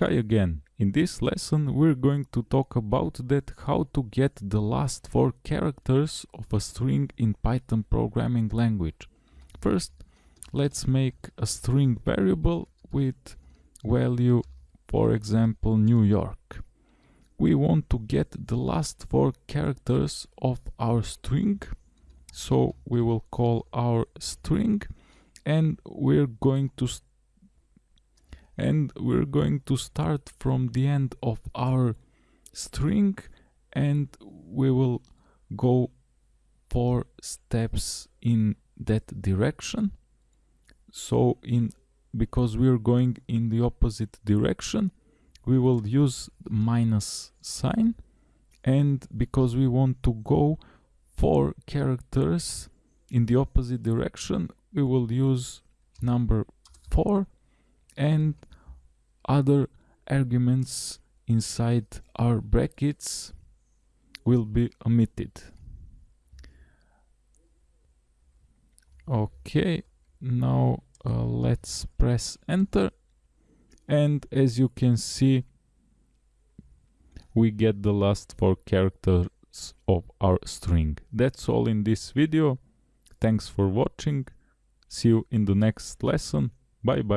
Hi again. In this lesson we're going to talk about that how to get the last four characters of a string in Python programming language. First, let's make a string variable with value, for example, New York. We want to get the last four characters of our string, so we will call our string and we're going to and we're going to start from the end of our string and we will go four steps in that direction. So in because we're going in the opposite direction we will use minus sign. And because we want to go four characters in the opposite direction we will use number 4 and other arguments inside our brackets will be omitted. Okay, now uh, let's press enter and as you can see we get the last four characters of our string. That's all in this video. Thanks for watching. See you in the next lesson. Bye bye.